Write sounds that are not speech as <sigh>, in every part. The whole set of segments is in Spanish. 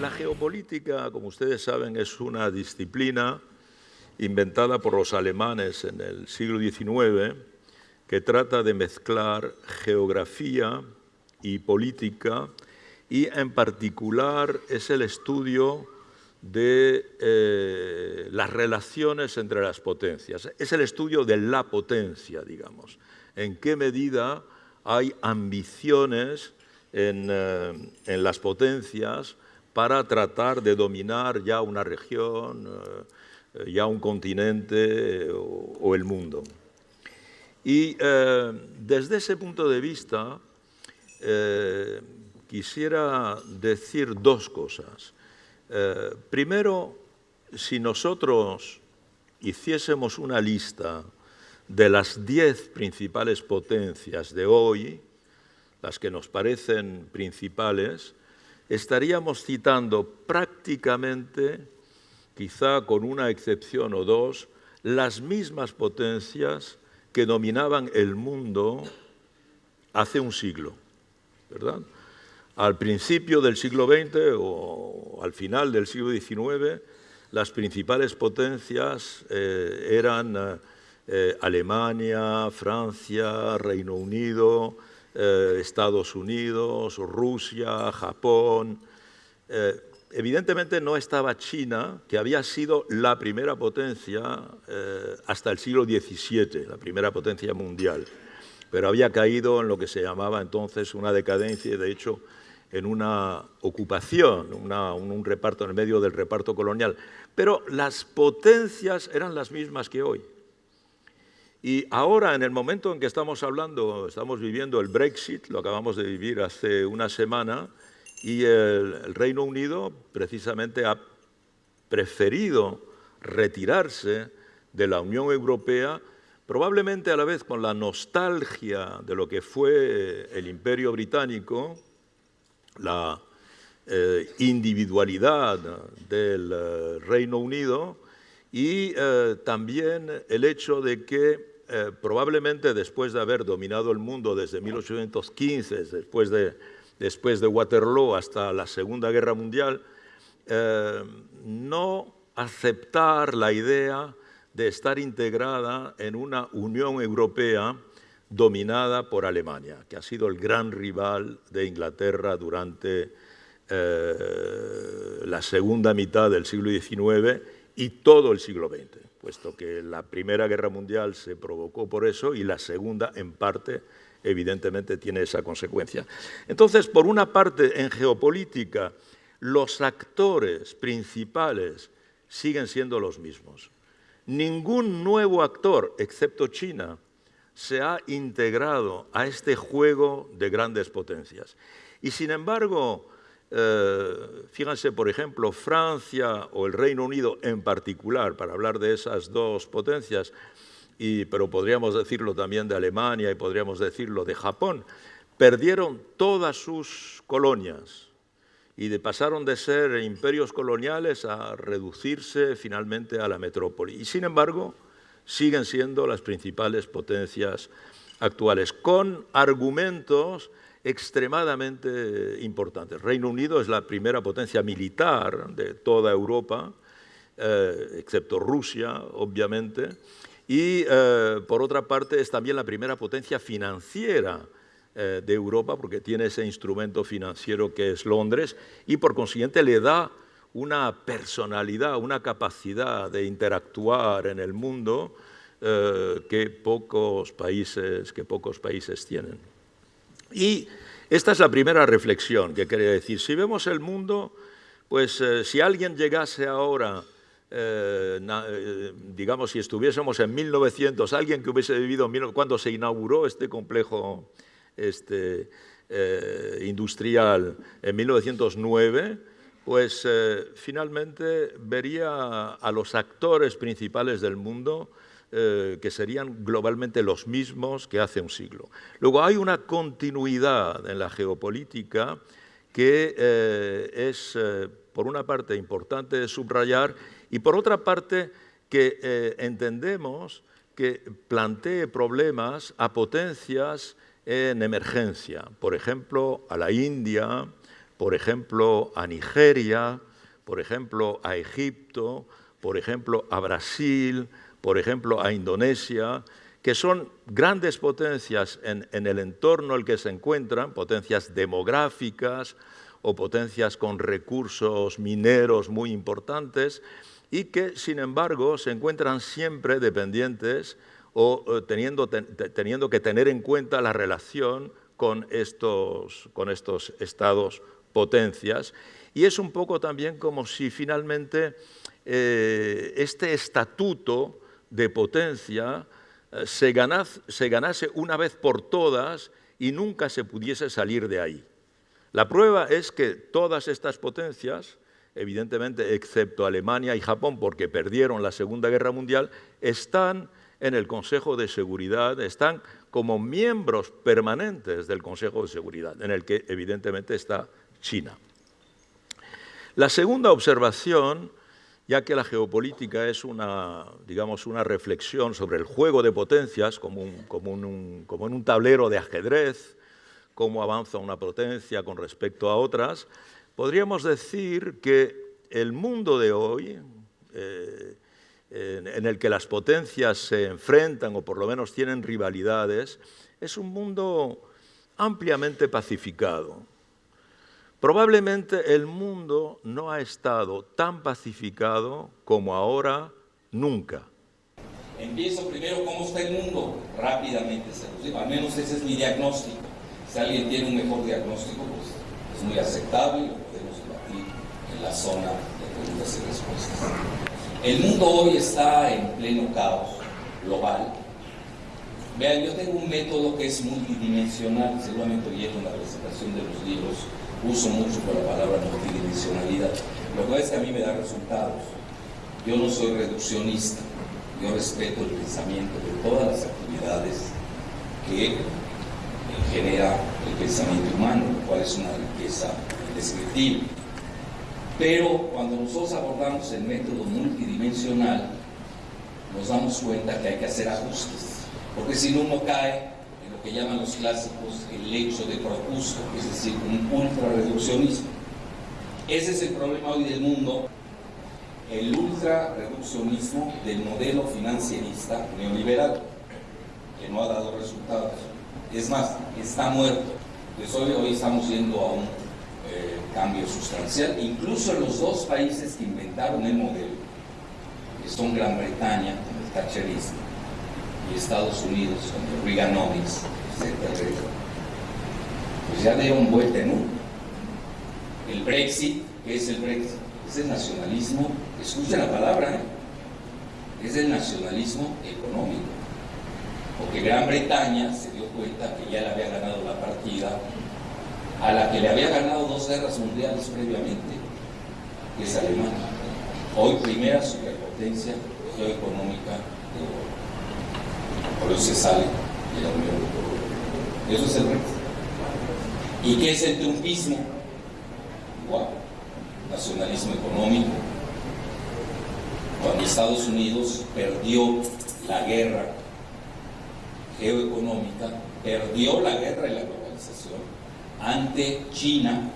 La, geopolítica, como ustedes saben, es una disciplina inventada por los alemanes en el siglo XIX que trata de mezclar geografía y política y en particular es el estudio de eh, las relaciones entre las potencias. Es el estudio de la potencia, digamos. En qué medida hay ambiciones en, eh, las potencias para tratar de dominar ya una región, eh, ya un continente o, el mundo. Y desde ese punto de vista quisiera decir dos cosas. Eh, primero, si nosotros hiciésemos una lista de las diez principales potencias de hoy, las que nos parecen principales, estaríamos citando prácticamente, quizá con una excepción o dos, las mismas potencias que dominaban el mundo hace un siglo, ¿verdad? Al principio del siglo XX o al final del siglo XIX, las principales potencias eh, eran eh, eh, Alemania, Francia, Reino Unido, Estados Unidos, Rusia, Japón. evidentemente no estaba China, que había sido la primera potencia hasta el siglo XVII, la primera potencia mundial, pero había caído en lo que se llamaba entonces una decadencia y de hecho en una ocupación, un, reparto en el medio del reparto colonial. Pero las potencias eran las mismas que hoy. Y ahora, en el momento en que estamos hablando, estamos viviendo el Brexit, lo acabamos de vivir hace una semana, y el, Reino Unido precisamente ha preferido retirarse de la Unión Europea, probablemente a la vez con la nostalgia de lo que fue el Imperio Británico, la eh, individualidad del eh, Reino Unido y eh, también el hecho de que probablemente después de haber dominado el mundo desde 1815, después de, después de Waterloo hasta la Segunda Guerra Mundial, no aceptar la idea de estar integrada en una Unión Europea dominada por Alemania, que ha sido el gran rival de Inglaterra durante eh, la segunda mitad del siglo XIX y todo el siglo XX, puesto que la Primera Guerra Mundial se provocó por eso y la Segunda, en parte, evidentemente tiene esa consecuencia. Entonces, por una parte, en geopolítica, los actores principales siguen siendo los mismos. Ningún nuevo actor, excepto China, se ha integrado a este juego de grandes potencias. Y sin embargo, eh, fíjense, por ejemplo, Francia o el Reino Unido en particular, para hablar de esas dos potencias, pero podríamos decirlo también de Alemania y podríamos decirlo de Japón, perdieron todas sus colonias y pasaron de ser imperios coloniales a reducirse finalmente a la metrópoli. Y sin embargo, siguen siendo las principales potencias actuales, con argumentos extremadamente importantes. Reino Unido es la primera potencia militar de toda Europa, eh, excepto Rusia, obviamente, y eh, por otra parte es también la primera potencia financiera eh, de Europa porque tiene ese instrumento financiero que es Londres y por consiguiente le da una personalidad, una capacidad de interactuar en el mundo que, pocos países, que pocos países tienen. Y esta es la primera reflexión que quería decir. Si vemos el mundo, pues eh, si alguien llegase ahora, eh, digamos, si estuviésemos en 1900, alguien que hubiese vivido cuando se inauguró este complejo este, industrial en 1909, pues eh, finalmente vería a los actores principales del mundo eh, que serían globalmente los mismos que hace un siglo. Luego hay una continuidad en la geopolítica que eh, es, por una parte, importante de subrayar y por otra parte, que entendemos que plantee problemas a potencias en emergencia, por ejemplo, a la India, por ejemplo, a Nigeria, por ejemplo, a Egipto, por ejemplo, a Brasil, por ejemplo, a Indonesia, que son grandes potencias en, el entorno en el que se encuentran, potencias demográficas o potencias con recursos mineros muy importantes, y que, sin embargo, se encuentran siempre dependientes o eh, teniendo, que tener en cuenta la relación con estos, con estos estados potencias. Y es un poco también como si finalmente eh, este estatuto de potencia eh, se, se ganase una vez por todas y nunca se pudiese salir de ahí. La prueba es que todas estas potencias, evidentemente excepto Alemania y Japón, porque perdieron la Segunda Guerra Mundial, están en el Consejo de Seguridad, están como miembros permanentes del Consejo de Seguridad, en el que evidentemente está China. La segunda observación ya que la geopolítica es una, digamos, una reflexión sobre el juego de potencias como, en un tablero de ajedrez, cómo avanza una potencia con respecto a otras, podríamos decir que el mundo de hoy, eh, en el que las potencias se enfrentan o por lo menos tienen rivalidades, es un mundo ampliamente pacificado. Probablemente el mundo no ha estado tan pacificado como ahora nunca. Empiezo primero cómo está el mundo, rápidamente se Al menos ese es mi diagnóstico. Si alguien tiene un mejor diagnóstico, pues es muy aceptable y lo podemos debatir en la zona de preguntas y respuestas. El mundo hoy está en pleno caos global. Vean, yo tengo un método que es multidimensional, seguramente oyeron la presentación de los libros uso mucho por la palabra multidimensionalidad. Lo cual es que a mí me da resultados. Yo no soy reduccionista, yo respeto el pensamiento de todas las actividades que genera el pensamiento humano, lo cual es una riqueza indescriptible. Pero cuando nosotros abordamos el método multidimensional, nos damos cuenta que hay que hacer ajustes, porque si no uno cae que llaman los clásicos el hecho de Procusto, es decir, un ultra-reduccionismo. Ese es el problema hoy del mundo, el ultra-reduccionismo del modelo financierista neoliberal, que no ha dado resultados. Es más, está muerto. Pues hoy, hoy estamos yendo a un eh, cambio sustancial, incluso los dos países que inventaron el modelo, que son Gran Bretaña, el thatcherismo, Estados Unidos Reaganomics, etc. Pues ya dieron vuelta en uno. El Brexit, ¿qué es el Brexit? Es el nacionalismo, escuchen la palabra, ¿eh? es el nacionalismo económico. Porque Gran Bretaña se dio cuenta que ya le había ganado la partida a la que le había ganado dos guerras mundiales previamente, que es Alemania. Hoy primera superpotencia geoeconómica de Europa por eso se sale de la Unión Europea. Eso es el reto. ¿Y qué es el trumpismo? Igual, nacionalismo económico. Cuando Estados Unidos perdió la guerra geoeconómica, perdió la guerra y la globalización ante China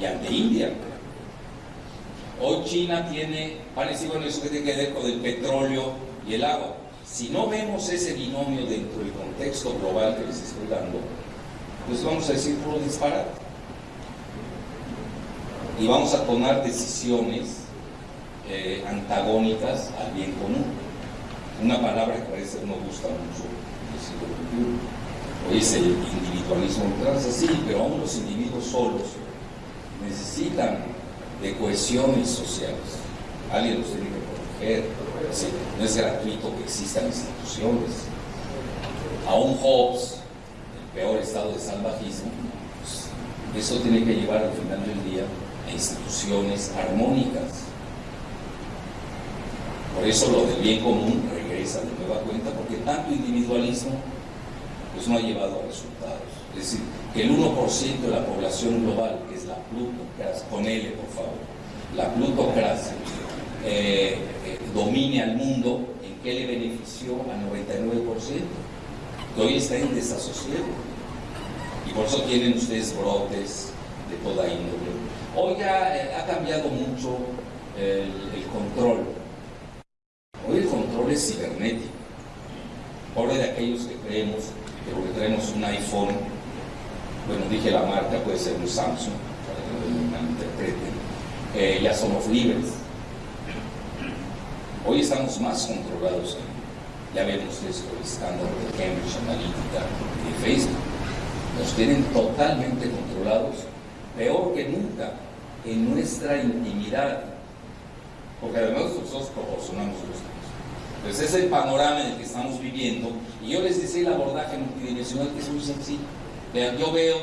y ante India. Hoy China tiene, parecido a eso que tiene que ver con el petróleo y el agua. Si no vemos ese binomio dentro del contexto global que les estoy dando, pues vamos a decir puro disparate. Y vamos a tomar decisiones eh, antagónicas al bien común. Una palabra que parece que no gusta mucho Hoy es el individualismo ultranza, sí, pero aún los individuos solos necesitan de cohesiones sociales. Alguien los tiene que proteger, no es gratuito que existan instituciones. A un Hobbes, el peor estado de salvajismo, pues, eso tiene que llevar al final del día a instituciones armónicas. Por eso lo del bien común regresa de nueva cuenta, porque tanto individualismo pues no ha llevado a resultados. Es decir, que el 1% de la población global, que es la plutocracia, ponele por favor, la plutocracia, eh, domine al mundo, ¿en qué le benefició al 99%? Que hoy está en desasosiego. Y por eso tienen ustedes brotes de toda índole. Hoy ya eh, ha cambiado mucho el, control. Hoy el control es cibernético. Pobre de aquellos que creemos que porque tenemos un iPhone, bueno, dije la marca, puede ser un Samsung, para que me eh, ya somos libres. Hoy estamos más controlados. Ya vemos esto, el escándalo de Cambridge Analytica y Facebook. Nos tienen totalmente controlados, peor que nunca, en nuestra intimidad. Porque además nosotros proporcionamos los pues es el panorama en el que estamos viviendo. Y yo les decía el abordaje multidimensional que es muy sencillo. Vean, yo veo,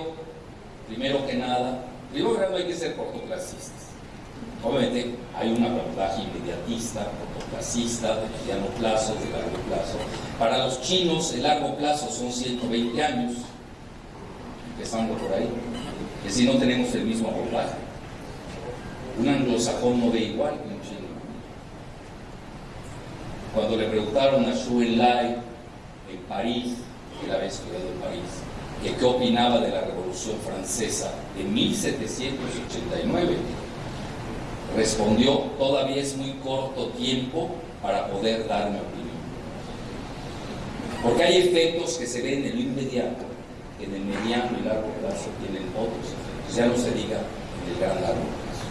primero que nada, primero que nada hay que ser cortoplacistas. Obviamente hay un abordaje inmediatista, cortoplacista, de mediano plazo, de largo plazo. Para los chinos el largo plazo son 120 años, empezando por ahí. Que si no tenemos el mismo abordaje. Un anglosajón no ve igual cuando le preguntaron a Xu Enlai en París, que él había estudiado en París, que qué opinaba de la Revolución Francesa de 1789, respondió, todavía es muy corto tiempo para poder dar mi opinión. Porque hay efectos que se ven en lo inmediato, en el mediano y largo plazo tienen otros efectos, ya no se diga en el gran largo plazo.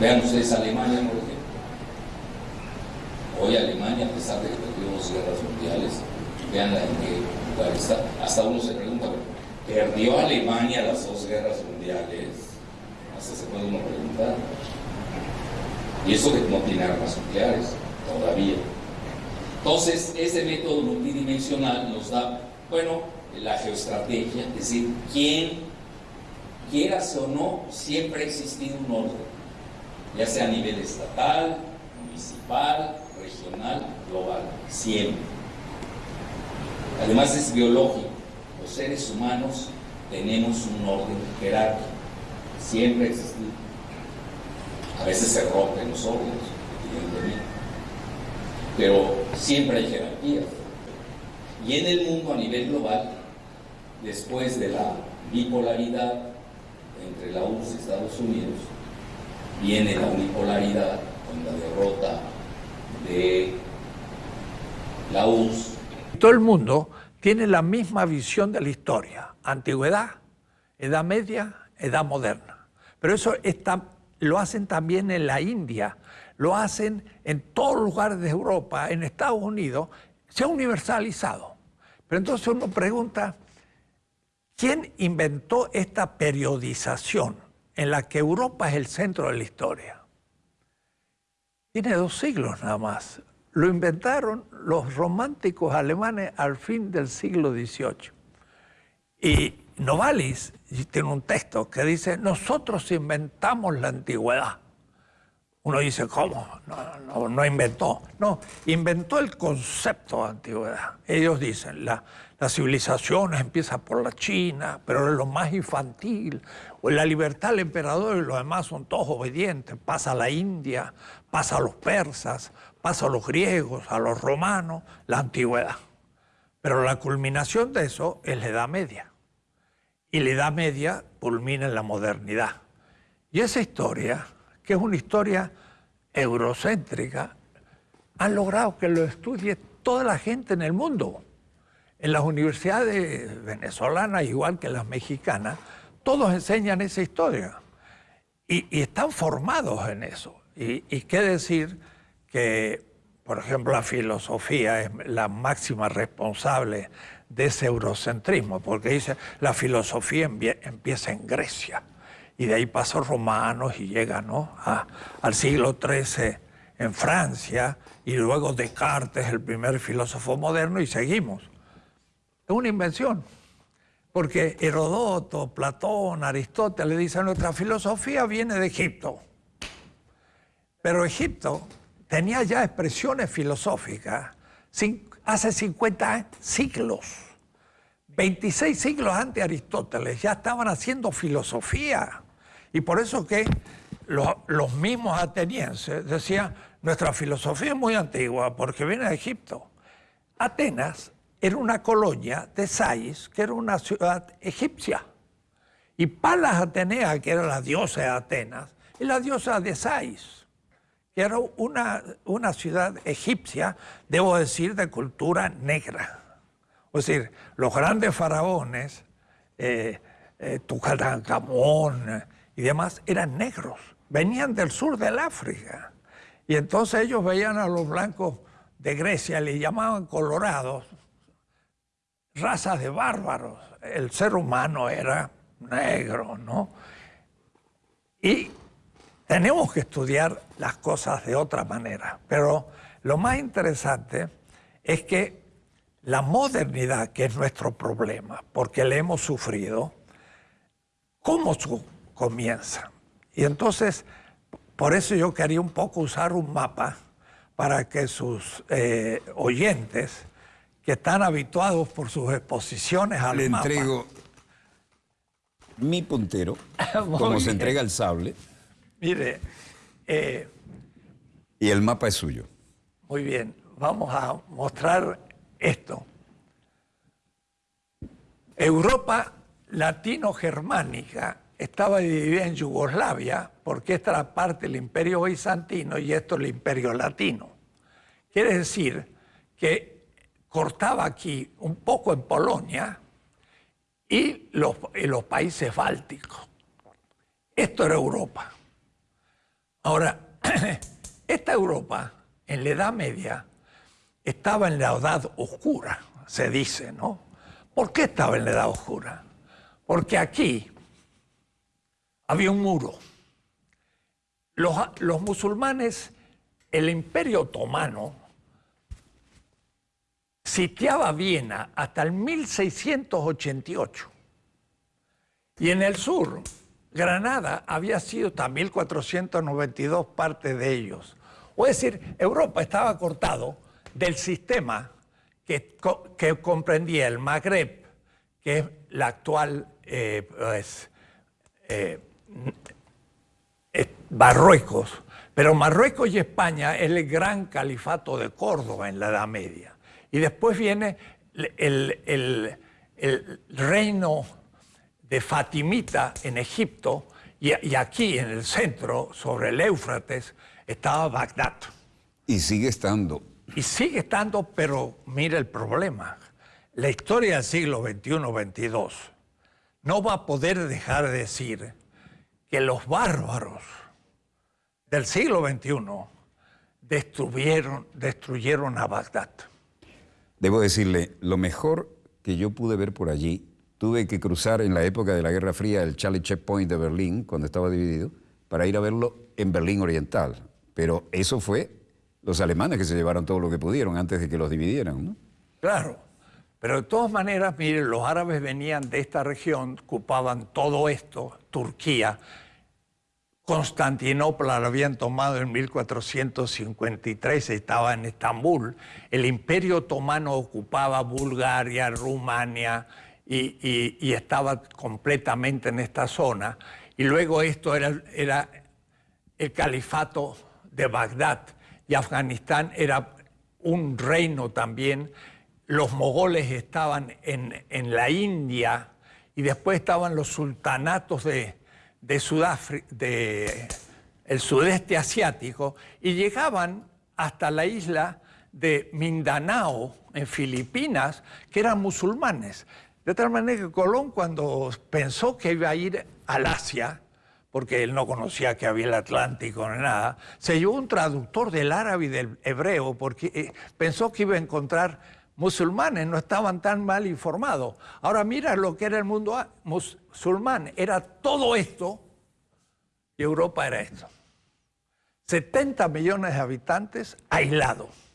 Vean ustedes Alemania, por ejemplo Hoy Alemania, a pesar de que perdió dos guerras mundiales, vean en qué lugar está. Hasta uno se pregunta, ¿perdió Alemania las dos guerras mundiales? Hasta se puede uno preguntar. Y eso que no tiene armas nucleares, todavía. Entonces, ese método multidimensional nos da, bueno, la geoestrategia, es decir, quién, quieras o no, siempre ha existido un orden, ya sea a nivel estatal, municipal, regional, global, siempre. Además es biológico. Los seres humanos tenemos un orden jerárquico. Siempre ha existido. A veces se rompen los evidentemente. Pero siempre hay jerarquías. Y en el mundo a nivel global, después de la bipolaridad entre la URSS y Estados Unidos, viene la unipolaridad con la derrota de la URSS. Todo el mundo tiene la misma visión de la historia, antigüedad, edad media, edad moderna. Pero eso lo hacen también en la India, lo hacen en todos los lugares de Europa, en Estados Unidos, se ha universalizado. Pero entonces uno pregunta, ¿quién inventó esta periodización en la que Europa es el centro de la historia? Tiene dos siglos nada más. Lo inventaron los románticos alemanes al fin del siglo XVIII. Y Novalis tiene un texto que dice, nosotros inventamos la antigüedad. Uno dice, ¿cómo? No, no, inventó. No, inventó el concepto de antigüedad. Ellos dicen, la, la civilización empieza por la China, pero es lo más infantil. O la libertad del emperador y los demás son todos obedientes. Pasa a la India, pasa a los persas, pasa a los griegos, a los romanos, la antigüedad. Pero la culminación de eso es la Edad Media. Y la Edad Media culmina en la modernidad. Y esa historia, que es una historia eurocéntrica, han logrado que lo estudie toda la gente en el mundo. En las universidades venezolanas, igual que las mexicanas, todos enseñan esa historia. Y, y están formados en eso. Y, qué decir que, por ejemplo, la filosofía es la máxima responsable de ese eurocentrismo, porque dice, la filosofía empieza en Grecia, y de ahí pasó romanos y llega ¿no? al siglo XIII en Francia, y luego Descartes, el primer filósofo moderno, y seguimos. Es una invención, porque Herodoto, Platón, Aristóteles dicen, nuestra filosofía viene de Egipto. Pero Egipto tenía ya expresiones filosóficas hace 50 siglos. 26 siglos antes de Aristóteles ya estaban haciendo filosofía. Y por eso que los, mismos atenienses decían, nuestra filosofía es muy antigua porque viene de Egipto. Atenas era una colonia de Sais, que era una ciudad egipcia. Y Palas Atenea, que era la diosa de Atenas, es la diosa de Sais, que era una, una ciudad egipcia, debo decir, de cultura negra. Es decir, los grandes faraones, eh, eh, Tucatancamón y demás, eran negros, venían del sur del África. Y entonces ellos veían a los blancos de Grecia, le llamaban colorados, razas de bárbaros. El ser humano era negro, ¿no? Y tenemos que estudiar las cosas de otra manera. Pero lo más interesante es que la modernidad, que es nuestro problema, porque le hemos sufrido, ¿cómo comienza? Y entonces, por eso yo quería un poco usar un mapa para que sus eh, oyentes, que están habituados por sus exposiciones al Le mapa... entrego mi puntero, <laughs> como se entrega el sable. Mire, eh, y el mapa es suyo. Muy bien, vamos a mostrar esto. Europa latino-germánica estaba dividida en Yugoslavia porque esta era parte del imperio bizantino y esto el imperio latino. Quiere decir que cortaba aquí un poco en Polonia y los, y los países bálticos. Esto era Europa. Ahora, <clears throat> esta Europa, en la Edad Media, estaba en la Edad Oscura, se dice, ¿no? ¿Por qué estaba en la Edad Oscura? Porque aquí había un muro. Los, los musulmanes, el Imperio Otomano, sitiaba Viena hasta el 1688. Y en el sur, Granada había sido hasta 1492 parte de ellos. O es decir, Europa estaba cortado del sistema que, que comprendía el Magreb, que es la actual eh, pues, eh, Marruecos. Pero Marruecos y España es el gran califato de Córdoba en la Edad Media. Y después viene el, reino de Fatimita en Egipto y, y, aquí en el centro, sobre el Éufrates, estaba Bagdad. Y sigue estando. Y sigue estando, pero mire el problema. La historia del siglo XXI-XXII no va a poder dejar de decir que los bárbaros del siglo XXI destruyeron, destruyeron a Bagdad. Debo decirle, lo mejor que yo pude ver por allí, tuve que cruzar en la época de la Guerra Fría el Charlie Checkpoint de Berlín, cuando estaba dividido, para ir a verlo en Berlín Oriental. Pero eso fue los alemanes que se llevaron todo lo que pudieron antes de que los dividieran, ¿no? Claro, pero de todas maneras, miren, los árabes venían de esta región, ocupaban todo esto, Turquía, Constantinopla lo habían tomado en 1453, estaba en Estambul. El imperio otomano ocupaba Bulgaria, Rumania y, estaba completamente en esta zona. Y luego esto era, era el califato de Bagdad y Afganistán era un reino también. Los mogoles estaban en, en la India y después estaban los sultanatos de, de Sudáfrica, de el sudeste asiático, y llegaban hasta la isla de Mindanao, en Filipinas, que eran musulmanes. De tal manera que Colón, cuando pensó que iba a ir al Asia, porque él no conocía que había el Atlántico ni nada, se llevó un traductor del árabe y del hebreo, porque eh, pensó que iba a encontrar musulmanes, no estaban tan mal informados. Ahora mira lo que era el mundo musulmán, era todo esto y Europa era esto. 70 millones de habitantes aislados.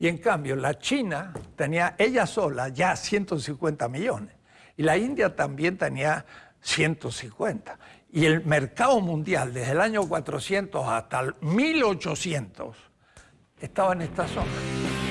Y en cambio la China tenía ella sola ya 150 millones. Y la India también tenía 150. Y el mercado mundial desde el año 400 hasta el 1800 estaba en esta zona.